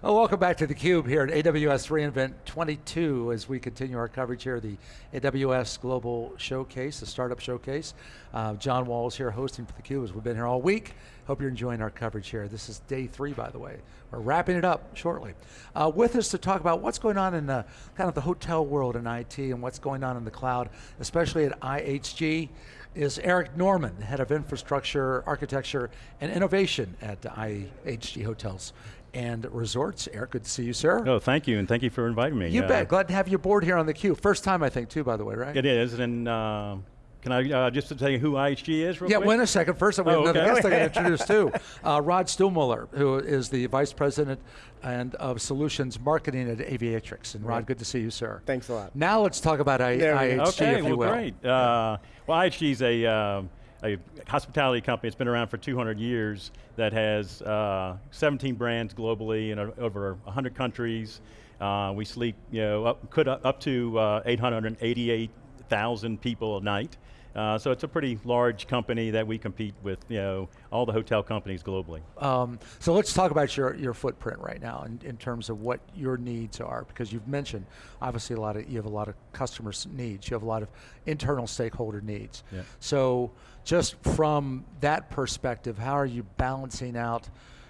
Oh, welcome back to theCUBE here at AWS reInvent 22 as we continue our coverage here, the AWS Global Showcase, the Startup Showcase. Uh, John is here hosting for theCUBE as we've been here all week. Hope you're enjoying our coverage here. This is day three, by the way. We're wrapping it up shortly. Uh, with us to talk about what's going on in the, kind of the hotel world in IT and what's going on in the cloud, especially at IHG, is Eric Norman, Head of Infrastructure, Architecture, and Innovation at IHG Hotels and Resorts. Eric, good to see you, sir. Oh, thank you, and thank you for inviting me. You uh, bet, glad to have you aboard here on theCUBE. First time, I think, too, by the way, right? It is, and uh, can I uh, just tell you who IHG is real yeah, quick? wait a second. First, we have oh, another okay. guest I got to introduce too. Uh, Rod Stuhlmuller, who is the Vice President and of Solutions Marketing at Aviatrix. And Rod, right. good to see you, sir. Thanks a lot. Now let's talk about I IHG, okay, if well, you will. great. Uh, well, IHG is a uh, a hospitality company that's been around for 200 years that has uh, 17 brands globally in a, over 100 countries. Uh, we sleep, you know, up, could up to uh, 888,000 people a night. Uh, so it's a pretty large company that we compete with, you know, all the hotel companies globally. Um, so let's talk about your, your footprint right now in, in terms of what your needs are, because you've mentioned, obviously a lot of, you have a lot of customer needs, you have a lot of internal stakeholder needs. Yeah. So just from that perspective, how are you balancing out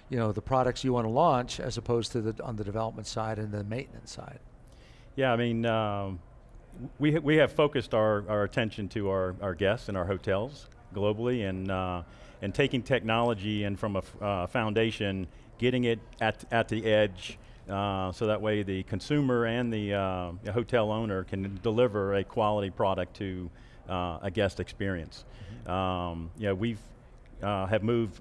you know, the products you want to launch as opposed to the, on the development side and the maintenance side? Yeah, I mean, um, we, we have focused our, our attention to our, our guests and our hotels globally and, uh, and taking technology and from a uh, foundation, getting it at, at the edge uh, so that way the consumer and the uh, hotel owner can deliver a quality product to uh, a guest experience. Mm -hmm. um, you know, we've uh, have moved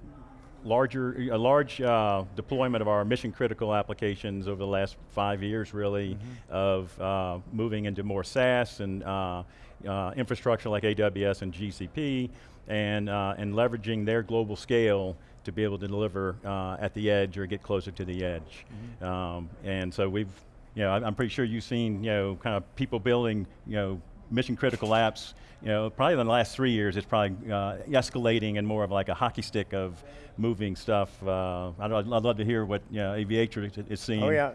larger, a large uh, deployment of our mission critical applications over the last five years really mm -hmm. of uh, moving into more SaaS and uh, uh infrastructure like AWS and GCP and, uh, and leveraging their global scale to be able to deliver uh, at the edge or get closer to the edge. Mm -hmm. um, and so we've, you know, I'm pretty sure you've seen, you know, kind of people building, you know, mission critical apps, you know, probably in the last three years, it's probably uh, escalating and more of like a hockey stick of moving stuff. Uh, I'd, I'd, love to hear what you know, Aviatrix is seeing. Oh yeah.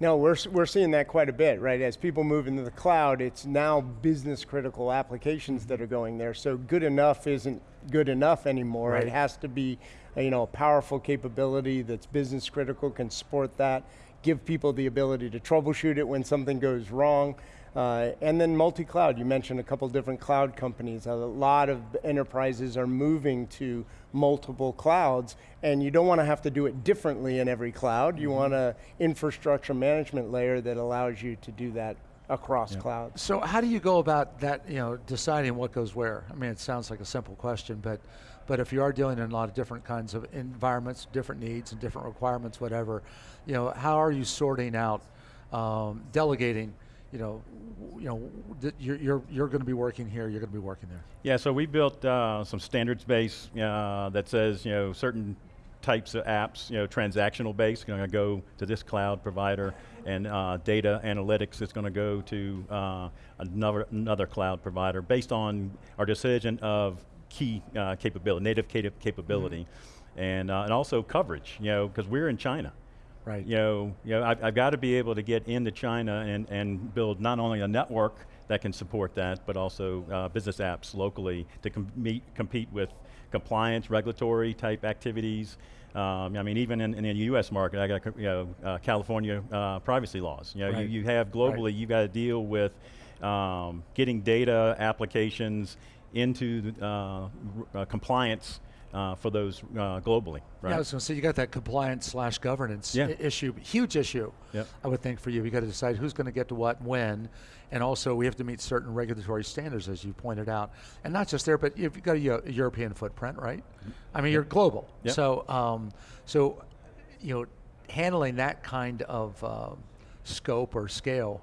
No, we're, we're seeing that quite a bit, right? As people move into the cloud, it's now business critical applications that are going there. So good enough isn't good enough anymore. Right. It has to be you know, a powerful capability that's business critical, can support that, give people the ability to troubleshoot it when something goes wrong. Uh, and then multi-cloud, you mentioned a couple different cloud companies. A lot of enterprises are moving to multiple clouds, and you don't want to have to do it differently in every cloud. You mm -hmm. want an infrastructure management layer that allows you to do that across yeah. clouds. So how do you go about that, you know, deciding what goes where? I mean, it sounds like a simple question, but but if you are dealing in a lot of different kinds of environments, different needs and different requirements, whatever, you know, how are you sorting out, um, delegating you know, you know, you're, you're, you're going to be working here, you're going to be working there. Yeah, so we built uh, some standards base uh, that says, you know, certain types of apps, you know, transactional based, going to go to this cloud provider, and uh, data analytics is going to go to uh, another, another cloud provider based on our decision of key uh, capability, native capability, mm -hmm. and, uh, and also coverage, you know, because we're in China. Right. You know, you know I've, I've got to be able to get into China and, and build not only a network that can support that, but also uh, business apps locally to com meet, compete with compliance, regulatory type activities. Um, I mean, even in, in, the U.S. market, I got you know uh, California uh, privacy laws. You know, right. you, you, have globally, right. you got to deal with um, getting data applications into uh, uh, compliance uh, for those uh, globally, right? Yeah, I was going to say, you got that compliance slash governance yeah. issue, huge issue, yep. I would think for you. You got to decide who's going to get to what, when, and also we have to meet certain regulatory standards, as you pointed out. And not just there, but you've got a, a European footprint, right? I mean, yep. you're global. Yep. So, um, so, you know, handling that kind of uh, scope or scale,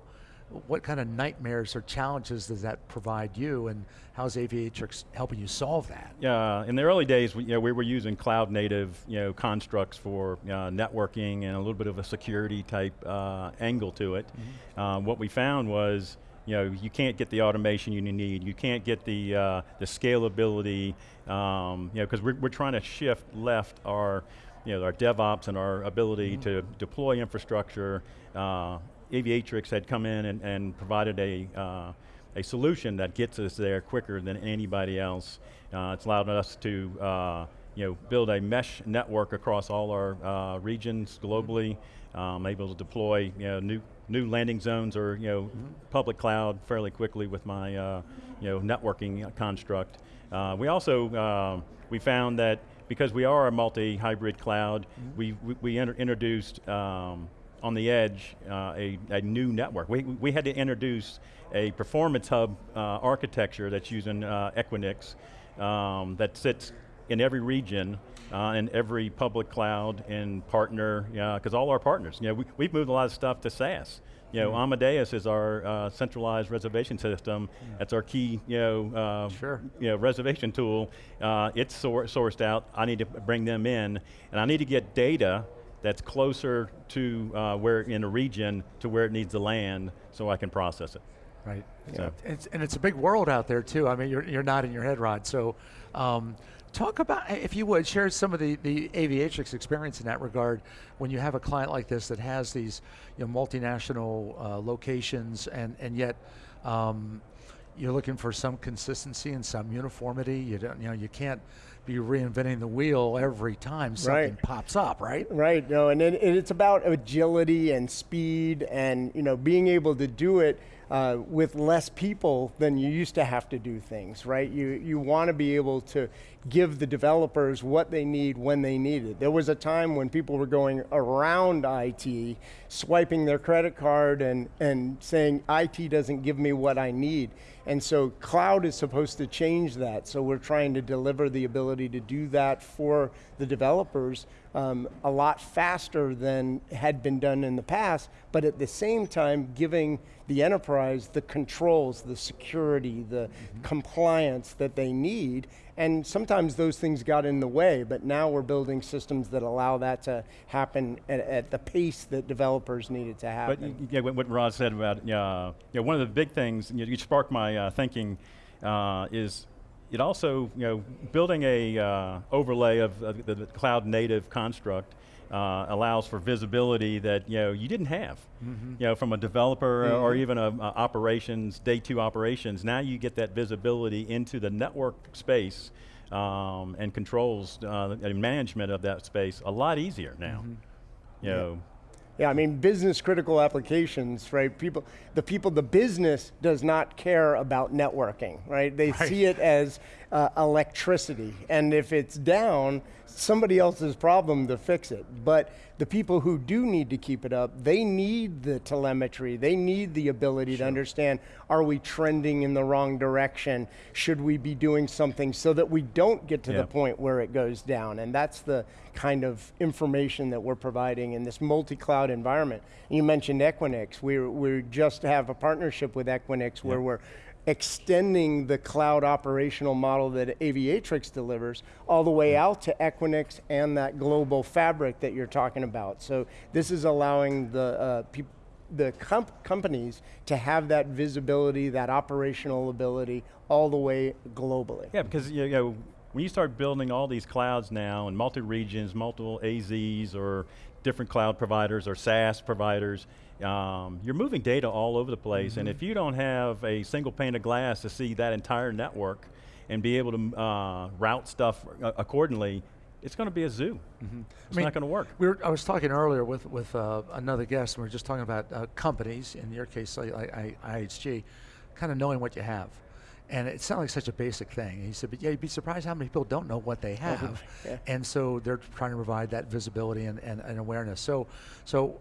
what kind of nightmares or challenges does that provide you and how's Aviatrix helping you solve that? Yeah, in the early days, we, you know, we were using cloud native you know, constructs for uh, networking and a little bit of a security type uh, angle to it. Mm -hmm. what we found was, you know, you can't get the automation you need, you can't get the, uh, the scalability, um, you know, because we're, we're trying to shift left our you know, our DevOps and our ability to deploy infrastructure. Uh, Aviatrix had come in and, and provided a, uh, a solution that gets us there quicker than anybody else. Uh, it's allowed us to uh, you know, build a mesh network across all our uh, regions globally, um, able to deploy you know, new, new landing zones or you know, public cloud fairly quickly with my uh, you know, networking construct. We also, we found that because we are a multi-hybrid cloud, we, we, we inter introduced um, on the edge uh, a, a new network. We, we had to introduce a performance hub uh, architecture that's using uh, Equinix um, that sits in every region, uh, in every public cloud and partner, because all our partners, you know, we, we've moved a lot of stuff to SaaS. You know, Amadeus is our uh, centralized reservation system. That's our key, you know, uh, Sure. you know, reservation tool. Uh, it's sor sourced out. I need to bring them in, and I need to get data that's closer to uh, where in a region to where it needs to land, so I can process it. Right. So- It's, and it's a big world out there too. I mean, you're, you're nodding your head, Rod. So um, talk about, if you would, share some of the, the Aviatrix experience in that regard when you have a client like this that has these you know, multinational uh, locations and, and yet um, you're looking for some consistency and some uniformity. You don't, you know, you can't be reinventing the wheel every time something Right. pops up, right? Right. No, and it, and it's about agility and speed, and you know, being able to do it uh, with less people than you used to have to do things. Right. You you want to be able to give the developers what they need when they need it. There was a time when people were going around IT, swiping their credit card and and saying IT doesn't give me what I need. And so cloud is supposed to change that. So we're trying to deliver the ability to do that for the developers um, a lot faster than had been done in the past, but at the same time giving the enterprise the controls, the security, the compliance that they need. And sometimes those things got in the way, but now we're building systems that allow that to happen at, at the pace that developers needed to But happen. y- yeah, what, Rod said about, uh, know, one of the big things, you, you sparked my uh, thinking, uh, is it also, you know, building a uh, overlay of the, the cloud native construct uh, allows for visibility that, you know, you didn't have. You know, from a developer or even a, a operations, day two operations, now you get that visibility into the network space um, and controls uh, and management of that space a lot easier now. You know, Yeah, I mean, business critical applications, right? People, the people, the business does not care about networking, right? They see it as uh, electricity, and if it's down, somebody else's problem to fix it. But the people who do need to keep it up, they need the telemetry. They need the ability to understand: Are we trending in the wrong direction? Should we be doing something so that we don't get to Yeah. the point where it goes down? And that's the kind of information that we're providing in this multi-cloud environment. You mentioned Equinix. We we just have a partnership with Equinix where we're extending the cloud operational model that Aviatrix delivers all the way out to Equinix and that global fabric that you're talking about. So this is allowing the uh, the comp- companies to have that visibility, that operational ability, all the way globally. Yeah, because you know, when you start building all these clouds now and multi-regions, multiple AZs or different cloud providers or SaaS providers, um, you're moving data all over the place. And if you don't have a single pane of glass to see that entire network and be able to uh, route stuff uh, accordingly, it's going to be a zoo. It's mean, not going to work. We were, I was talking earlier with, with uh, another guest, and we were just talking about uh, companies, in your case, like, like I, IHG, kind of knowing what you have. And it sounded like such a basic thing. And he said, but yeah, you'd be surprised how many people don't know what they have. yeah. And so they're trying to provide that visibility and, and, and awareness. So, so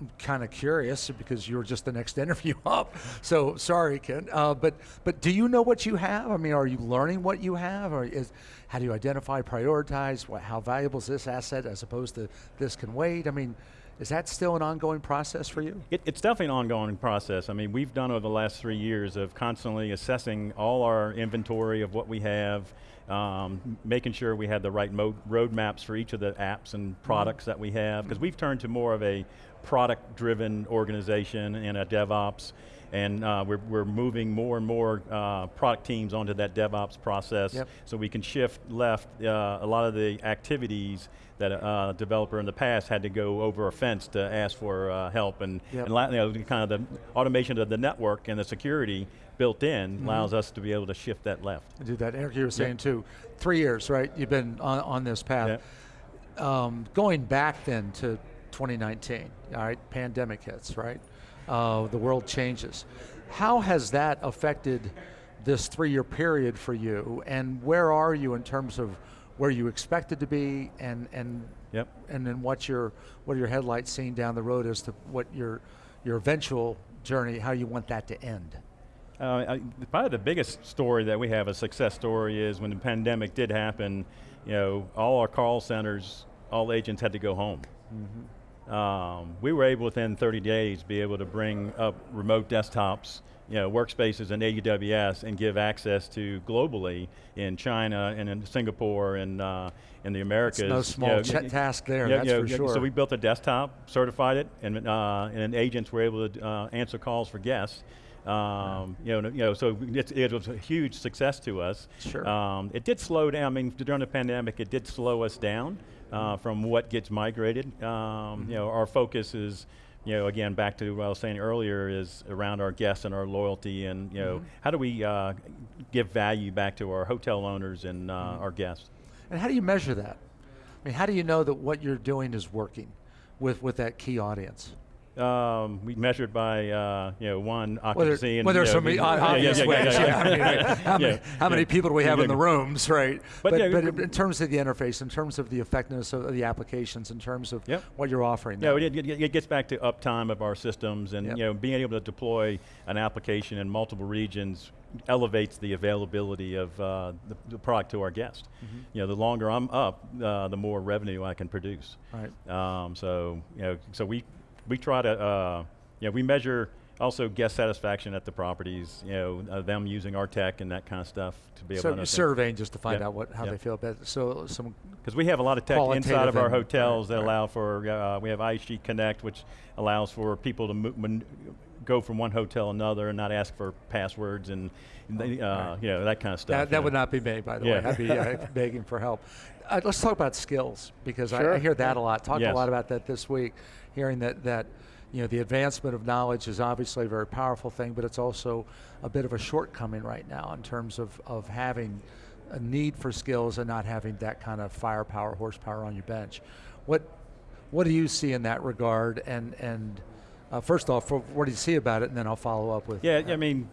I'm kind of curious because you were just the next interview up. So sorry, Ken. Uh, but but do you know what you have? I mean, are you learning what you have, or is how do you identify, prioritize? What, how valuable is this asset as opposed to this can wait? I mean, is that still an ongoing process for you? It, it's definitely an ongoing process. I mean, we've done over the last three years of constantly assessing all our inventory of what we have, um, making sure we had the right roadmaps for each of the apps and products that we have, because we've turned to more of a product-driven organization and a DevOps. And uh, we're, we're moving more and more uh, product teams onto that DevOps process Yep. so we can shift left uh, a lot of the activities that a uh, developer in the past had to go over a fence to ask for uh, help and, Yep. and you know, kind of the automation of the network and the security built in Mm-hmm. allows us to be able to shift that left. to do that. Eric, you were saying too, three years, right? You've been on, on this path. Um, going back then to 2019, all right, pandemic hits, right? Uh, the world changes. How has that affected this three-year period for you, and where are you in terms of where you expected to be, and and Yep. and then what your what are your headlights seeing down the road as to what your your eventual journey, how you want that to end? Uh, I, probably the biggest story that we have, a success story, is when the pandemic did happen, you know, all our call centers, all agents had to go home. Um, we were able within 30 days be able to bring up remote desktops, you know, workspaces in AWS and give access to globally in China and in Singapore and uh, in the Americas. It's no you small know, task there, yeah, that's yeah, for sure. So we built a desktop, certified it, and, uh, and agents were able to uh, answer calls for guests. Um, you, know, you know, so it, it was a huge success to us. Sure. Um, it did slow down. I mean, during the pandemic, it did slow us down uh, from what gets migrated. Um, You know, our focus is, you know, again back to what I was saying earlier, is around our guests and our loyalty, and you know, how do we uh, give value back to our hotel owners and uh, our guests? And how do you measure that? I mean, how do you know that what you're doing is working with, with that key audience? Um, we measured by, uh, you know, one occupancy and well, there's you know, so many yeah, yeah, obvious yeah, yeah, ways. yeah, yeah. I mean, right? how, many, Yeah, how many people do we have in the rooms, right? But But, yeah, but in terms of the interface, in terms of the effectiveness of the applications, in terms of Yep. what you're offering. Yeah, it, it, it gets back to uptime of our systems and Yep. you know being able to deploy an application in multiple regions elevates the availability of uh, the, the product to our guest. Mm-hmm. You know, the longer I'm up, uh, the more revenue I can produce. Right. Um, so you know, so we we try to uh, you know we measure also guest satisfaction at the properties. You know, uh, them using our tech and that kind of stuff to be able So to you're understand. surveying just to find Yep. out what how Yep. they feel about it. So some Because we have a lot of tech inside of our hotels right, that right. allow for, uh, we have IHG Connect, which allows for people to go from one hotel to another and not ask for passwords and, they, uh, Right. you know, that kind of stuff. That, that would not be me, by the Yeah. way. I'd be uh, begging for help. Uh, let's talk about skills because I, I hear that a lot. Talked Yes. a lot about that this week, hearing that that you know the advancement of knowledge is obviously a very powerful thing, but it's also a bit of a shortcoming right now in terms of of having a need for skills and not having that kind of firepower, horsepower on your bench. What what do you see in that regard? And and uh, first off, what do you see about it? And then I'll follow up with Yeah, I mean,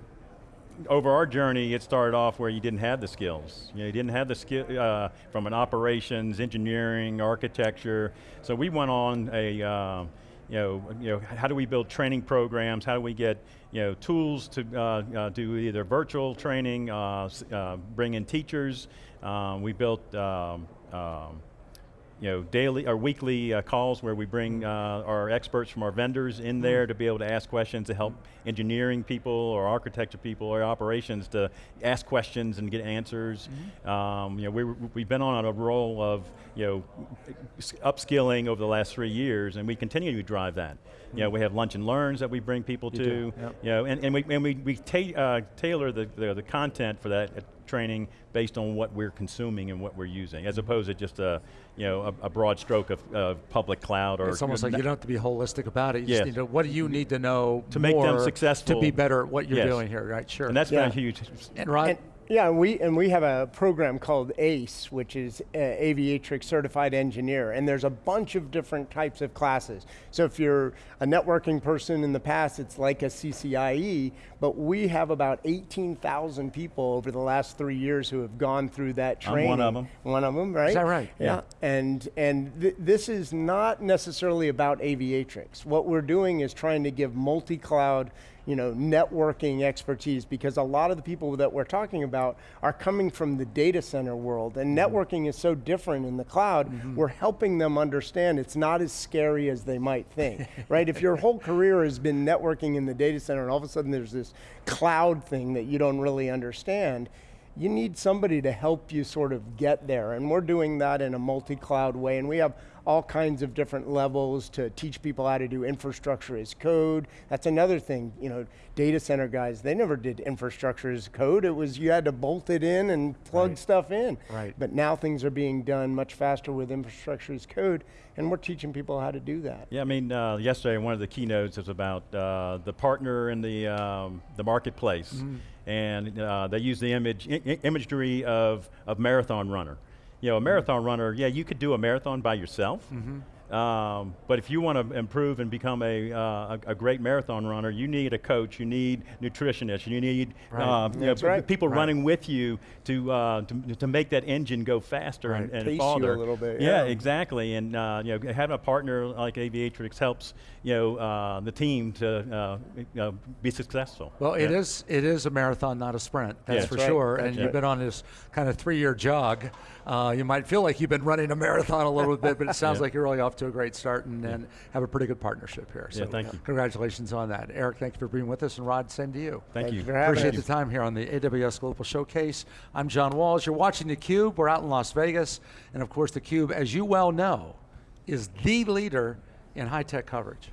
over our journey, it started off where you didn't have the skills. You, know, you didn't have the skill uh, from an operations, engineering, architecture. So we went on a, uh, you know, you know, how do we build training programs? How do we get, you know, tools to uh, uh, do either virtual training, uh, uh, bring in teachers. Um, we built. Um, um, you know, daily or weekly uh, calls where we bring uh, our experts from our vendors in there to be able to ask questions to help engineering people or architecture people or operations to ask questions and get answers. Um, you know, we, we've been on a roll of, you know, upskilling over the last three years and we continue to drive that. You know, we have lunch and learns that we bring people You to. yep. You know, and, and we, and we, we ta uh, tailor the, the, the content for that training based on what we're consuming and what we're using, as opposed to just a, you know, a, a broad stroke of uh, public cloud or. It's almost like you don't have to be holistic about it. You Yes. just need to, what do you need to know To make them successful. to be better at what you're Yes. doing here, right? Sure. And that's Yeah. been a huge. and Rod, And, yeah, and we and we have a program called ACE, which is uh, Aviatrix Certified Engineer, and there's a bunch of different types of classes. So if you're a networking person in the past, it's like a CCIE, but we have about 18,000 people over the last three years who have gone through that training. I'm training. one of 'em. One of them, right? Is that right? Yeah. Yeah. And and th- this is not necessarily about Aviatrix. What we're doing is trying to give multi-cloud, you know, networking expertise because a lot of the people that we're talking about are coming from the data center world and Mm-hmm. networking is so different in the cloud. We're helping them understand it's not as scary as they might think. right? If your whole career has been networking in the data center and all of a sudden there's this cloud thing that you don't really understand, you need somebody to help you sort of get there. And we're doing that in a multi-cloud way. And we have all kinds of different levels to teach people how to do infrastructure as code. That's another thing, you know, data center guys, they never did infrastructure as code. It was you had to bolt it in and plug Right. stuff in. Right. But now things are being done much faster with infrastructure as code, and we're teaching people how to do that. Yeah, I mean, uh, yesterday one of the keynotes was about uh, the partner in the um, the marketplace, Mm-hmm. and uh, they use the image imagery of of marathon runner. You know, a marathon runner. Yeah, you could do a marathon by yourself. Mm-hmm. Um, but if you want to improve and become a, uh, a, a great marathon runner, you need a coach, you need nutritionists, you need Right. uh, you know, right. people Right. running with you to, uh, to to make that engine go faster and, Right. and Pace you a little bit, yeah, yeah. exactly. And uh, you know, having a partner like Aviatrix helps you know uh, the team to uh, you know, be successful. Well, it Yeah. is it is a marathon, not a sprint. That's Yeah. for right. sure. That's and right. you've been on this kind of three-year jog. Uh, you might feel like you've been running a marathon a little bit, but it sounds Yeah. like you're really off to a great start and, and have a pretty good partnership here. So Yeah, thank you. Congratulations on that, Eric. Thank you for being with us, and Rod, same to you. Thank Thank you. you Appreciate us. the time here on the AWS Global Showcase. I'm John Walls. You're watching theCUBE. We're out in Las Vegas. And of course, theCUBE, as you well know, is the leader in high-tech coverage.